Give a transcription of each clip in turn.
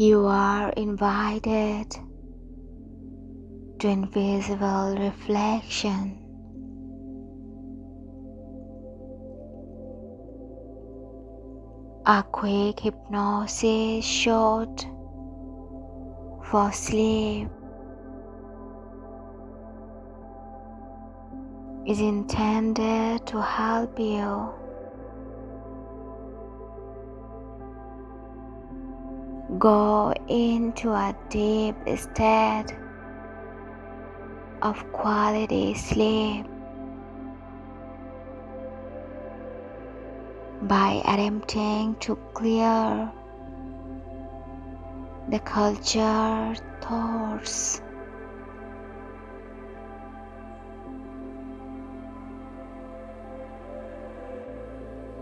You are invited to invisible reflection. A quick hypnosis shot for sleep is intended to help you go into a deep state of quality sleep by attempting to clear the culture thoughts.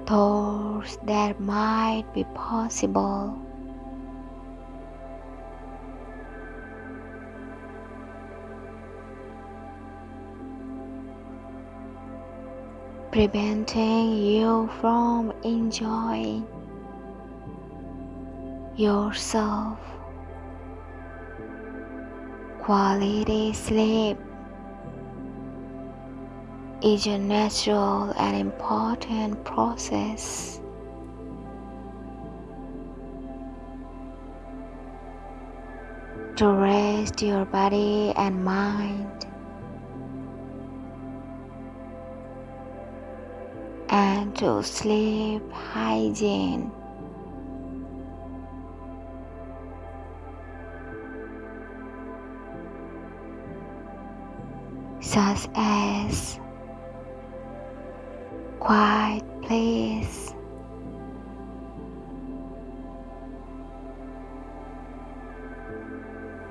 Thoughts that might be possible preventing you from enjoying yourself. Quality sleep is a natural and important process. To rest your body and mind. And to sleep hygiene. such as quiet place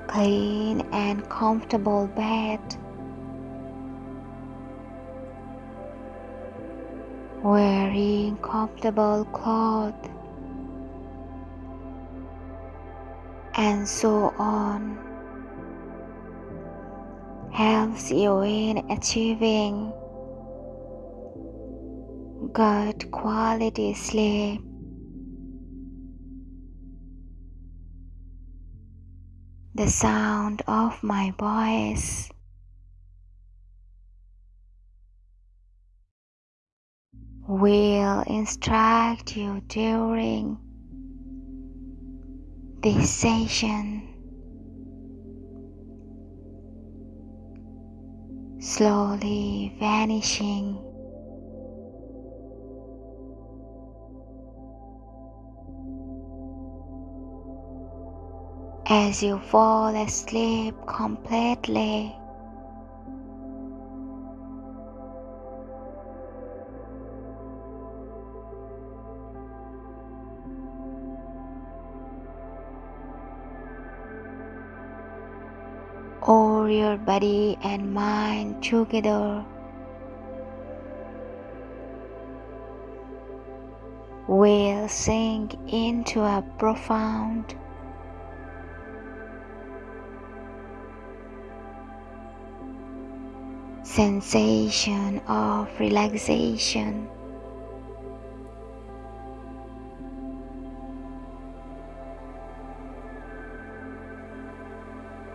clean and comfortable bed wearing comfortable clothes, and so on helps you in achieving good quality sleep. The sound of my voice will instruct you during this session. Slowly vanishing. As you fall asleep completely. Body and mind together. will sink into a profound sensation of relaxation.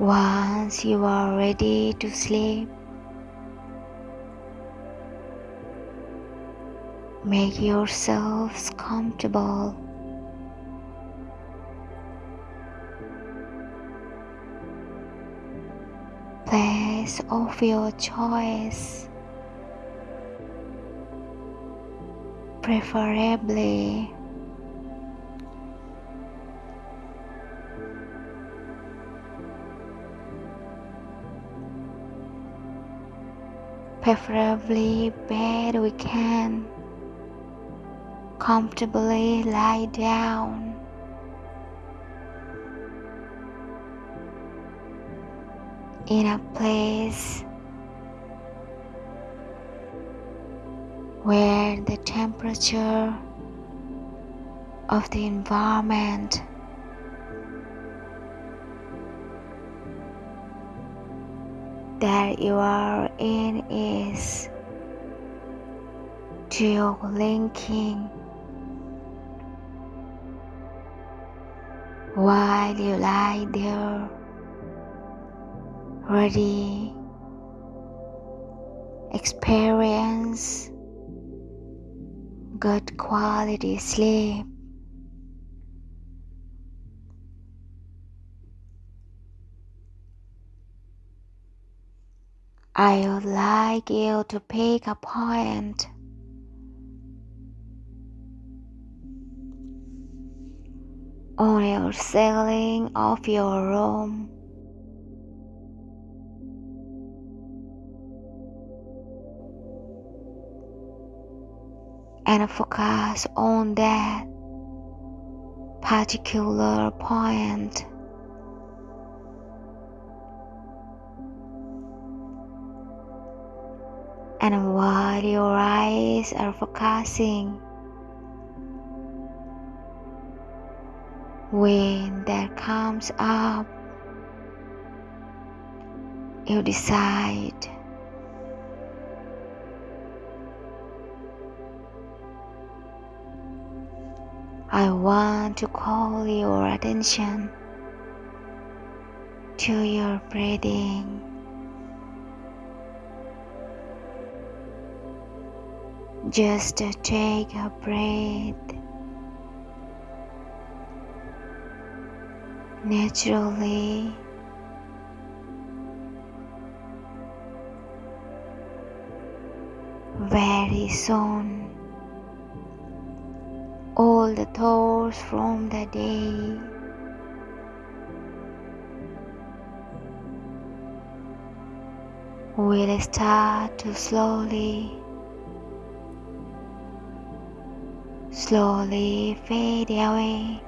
Once you are ready to sleep, make yourselves comfortable. Place of your choice, preferably preferably bed we can comfortably lie down. In a place where the temperature of the environment you are in is geolinking while you lie there ready experience good quality sleep I would like you to pick a point on your ceiling of your room. And focus on that particular point. And while your eyes are focusing, when that comes up, you decide I want to call your attention to your breathing. Just take a breath. Naturally. Very soon, all the thoughts from the day. Will start to slowly, slowly fade away.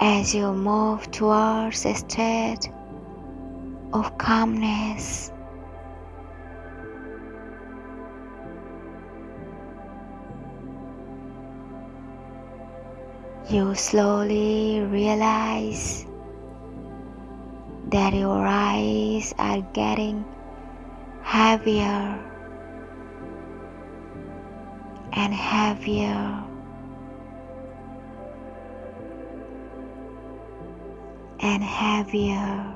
as you move towards a state of calmness. You slowly realize that your eyes are getting heavier and heavier. and heavier.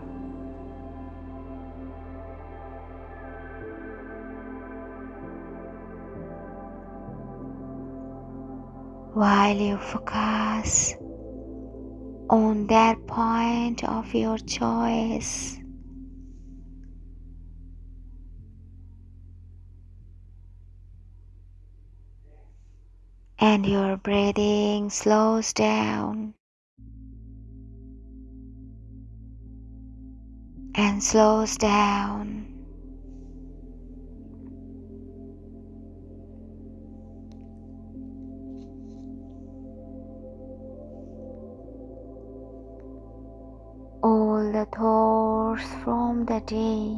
While you focus on that point of your choice. And your breathing slows down. and slows down. All the thoughts from the day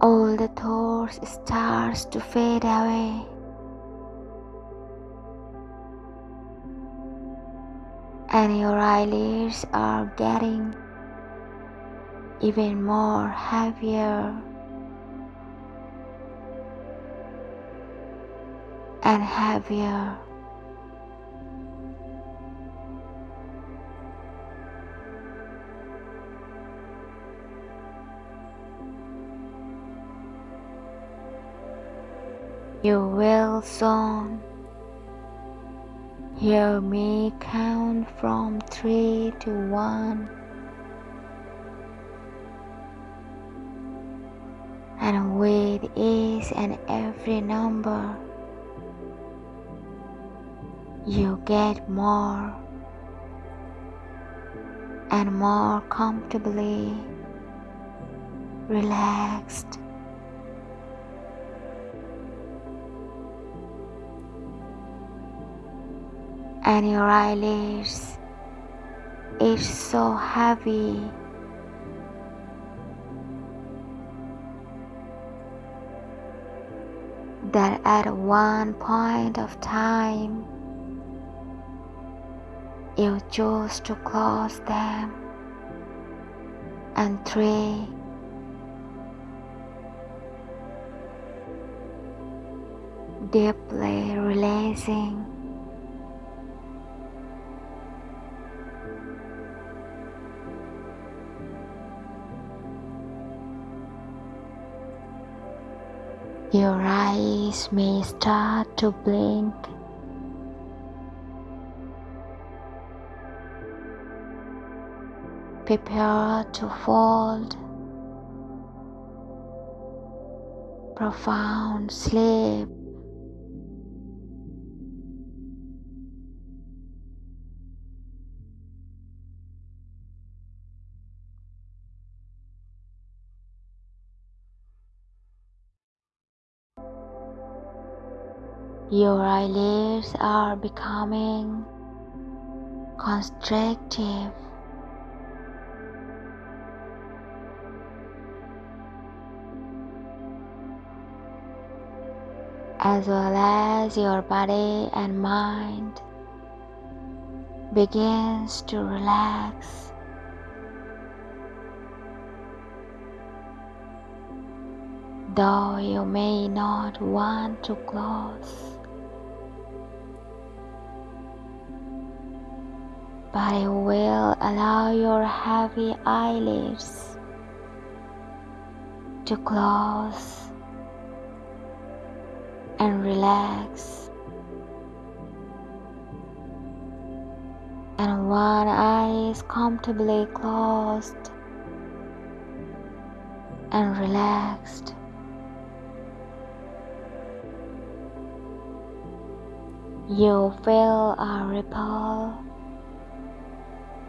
all the thoughts starts to fade away. and your eyelids are getting even more heavier and heavier. You will soon Hear me count from three to one. And with each and every number, you get more and more comfortably relaxed. And your eyelids is so heavy. That at one point of time you choose to close them and three. Deeply releasing. May start to blink. Prepare to fold. Profound sleep. Your eyelids are becoming constrictive. As well as your body and mind begins to relax. Though you may not want to close. But it will allow your heavy eyelids to close and relax. And one eye is comfortably closed and relaxed. You feel a ripple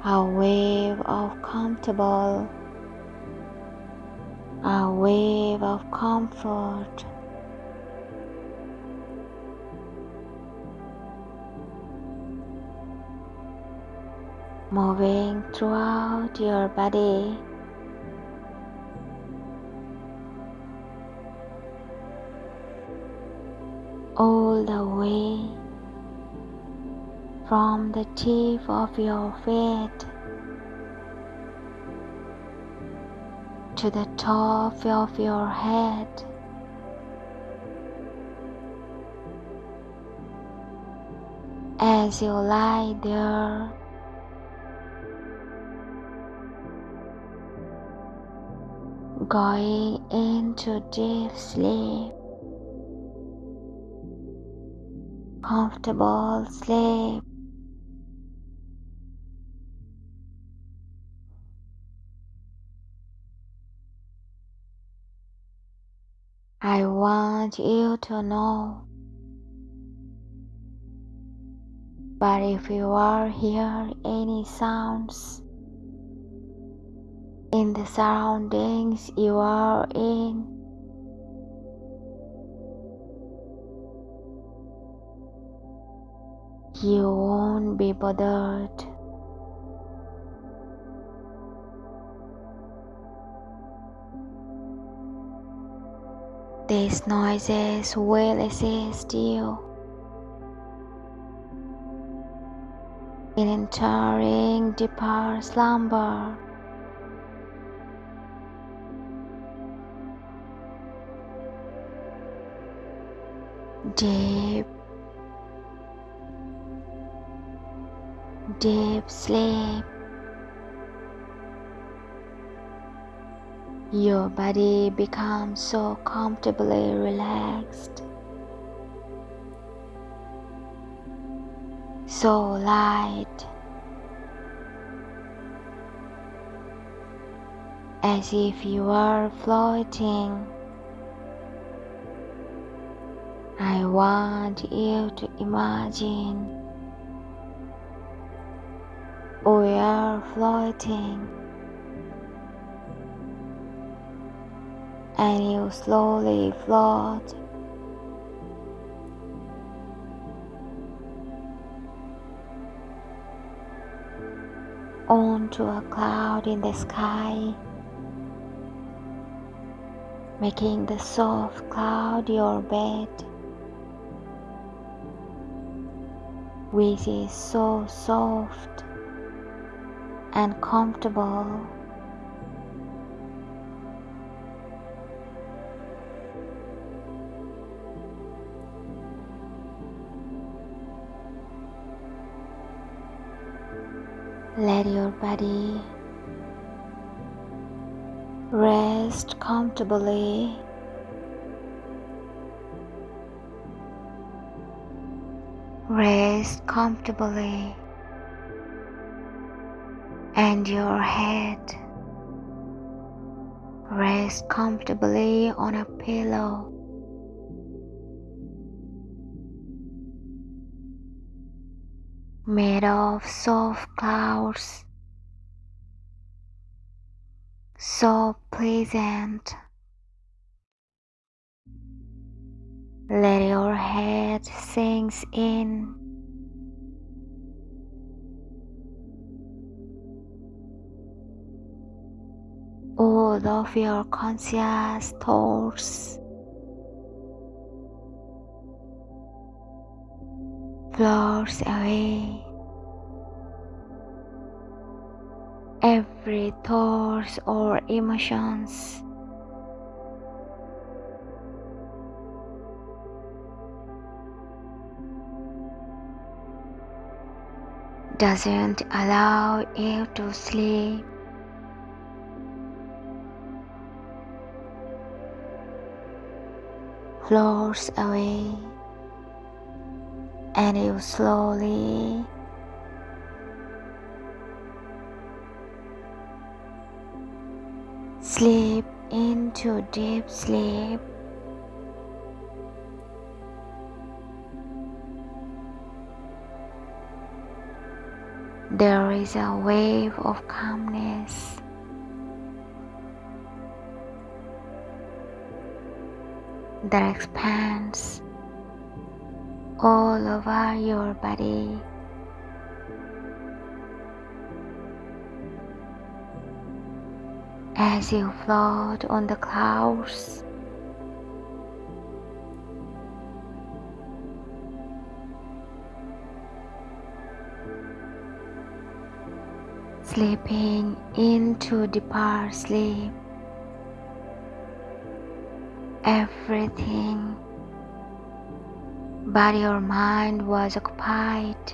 a wave of comfortable, a wave of comfort. Moving throughout your body. All the way from the tip of your feet to the top of your head. As you lie there, going into deep sleep, comfortable sleep. I want you to know. But if you are hear any sounds in the surroundings you are in, you won't be bothered. These noises will assist you in entering deeper slumber. Deep, deep sleep. Your body becomes so comfortably relaxed, so light, as if you are floating. I want you to imagine we are floating. And you slowly float. Onto a cloud in the sky, making the soft cloud your bed, which is so soft and comfortable Let your body rest comfortably. Rest comfortably and your head rest comfortably on a pillow. Made of soft clouds, so pleasant. Let your head sink in. All of your conscious thoughts floats away. Every thought or emotions doesn't allow you to sleep. Floats away and you slowly sleep into deep sleep. There is a wave of calmness. that expands all over your body. As you float on the clouds, sleeping into deeper sleep, everything but your mind was occupied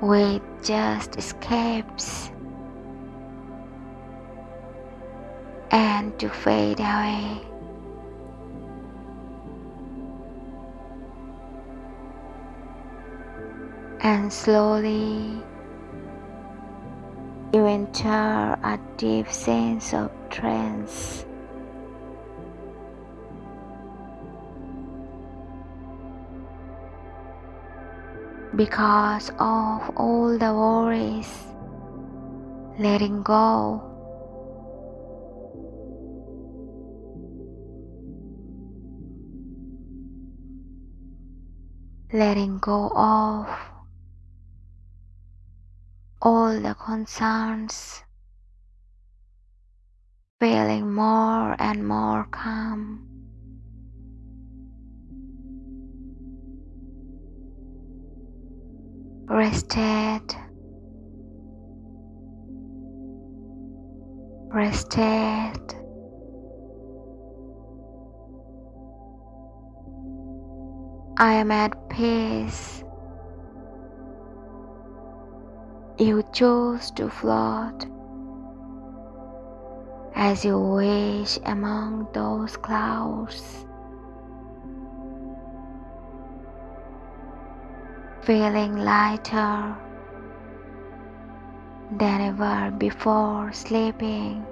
with just escapes and to fade away. And slowly you enter a deep sense of trance. Because of all the worries, letting go. Letting go of all the concerns, feeling more and more calm. Rested, rested. I am at peace. You choose to float as you wish among those clouds. Feeling lighter than ever before sleeping.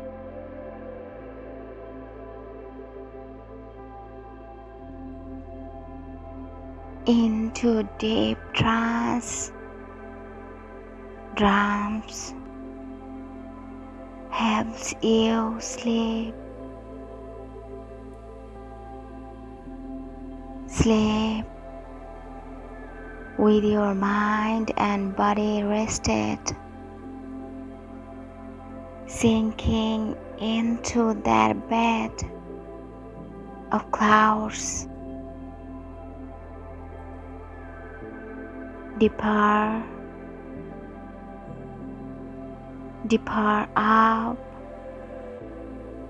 Into deep trance, drums helps you sleep. Sleep with your mind and body rested, sinking into that bed of clouds. Depart, depart up,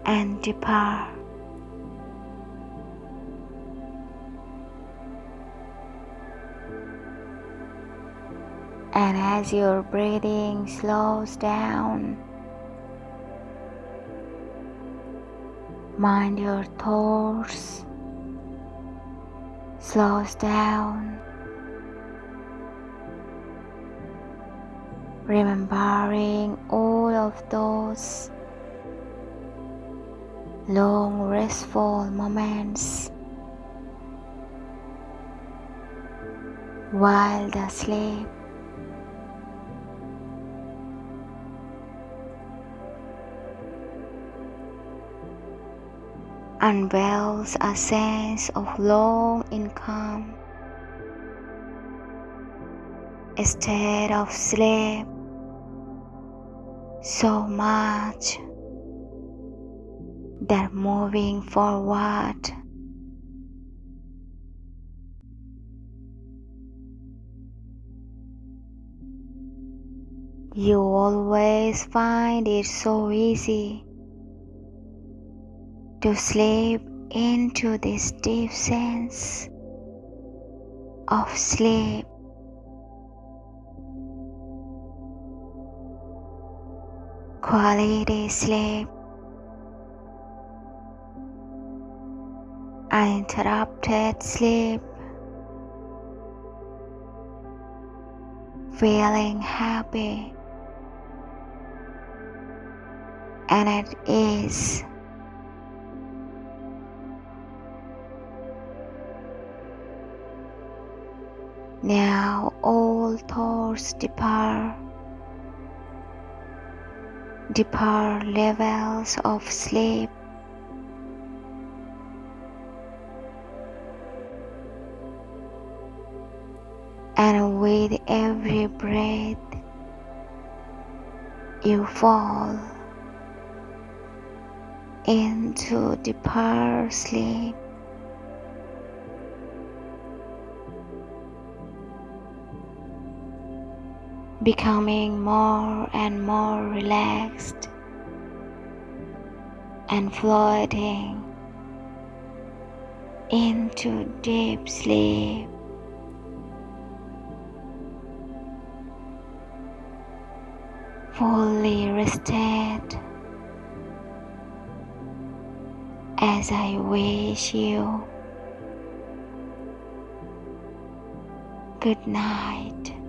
and deeper. And as your breathing slows down, mind your thoughts slows down. Remembering all of those long restful moments while asleep. Unveils a sense of long income, state of sleep so much that moving forward. You always find it so easy to slip into this deep sense of sleep. Quality sleep. Uninterrupted sleep. Feeling happy and at ease. Now all thoughts depart, deeper levels of sleep. And with every breath, you fall into deeper sleep. Becoming more and more relaxed and floating into deep sleep. Fully rested as I wish you good night.